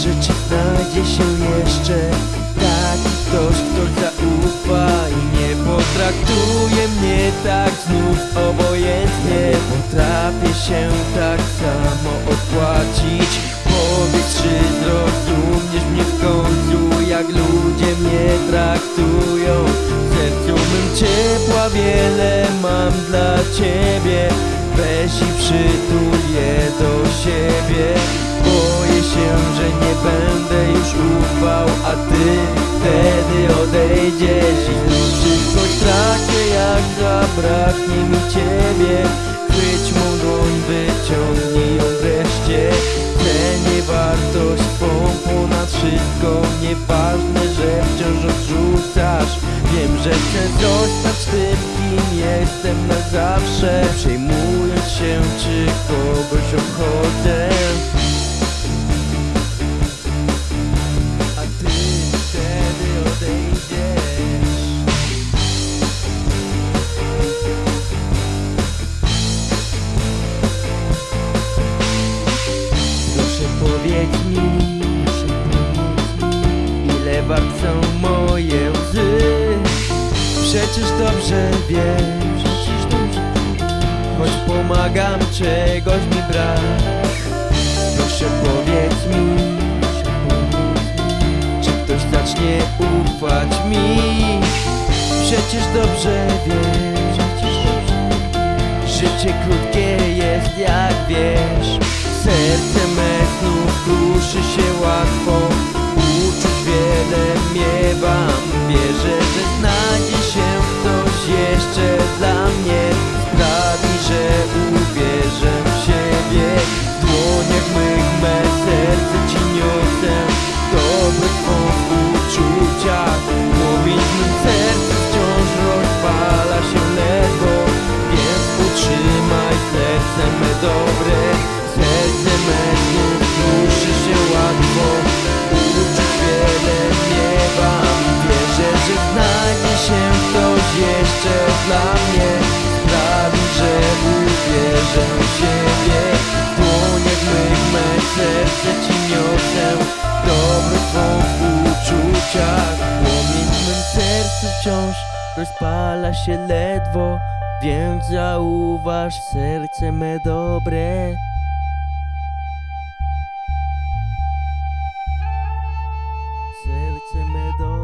że czy znajdzie się jeszcze. Taki ktoś, kto zaufa i nie potraktuje mnie tak znów obojętnie. Potrafię się tak samo odpłacić Powiedz, czy zrozumiesz mnie w końcu Jak ludzie mnie traktują? Sercu mym ciepła wiele mam dla ciebie. Weź i przytul ufał A ty wtedy odejdziesz. I wszystko stracę jak zabraknie mi ciebie. Chwyć mą dłoń, wyciągnij ją wreszcie. Cenię wartość twą ponad wszystko. Nieważne, że wciąż odrzucasz. Wiem, że chcę zostać tym, kim jestem na zawsze. Przejmując się, czy kogoś obchodzę Przecież dobrze wiesz, choć pomagam, czegoś mi brak. Proszę powiedz mi, czy ktoś zacznie ufać mi? Przecież dobrze wiesz, Życie krótkie jest jak wiesz Serce me znów kruszy się łatwo serce dobre Serce me znów kruszy się łatwo Uczuć wiele miewam Wierzę, że znajdzie się ktoś jeszcze dla mnie. Sprawi, że uwierzę w siebie. W dłoniach mych me serce ci niosę. Dobro twą w uczuciach. Płomień w mym sercu wciąż rozpala się ledwo Więc zauważ serce me dobre. Serce me dobre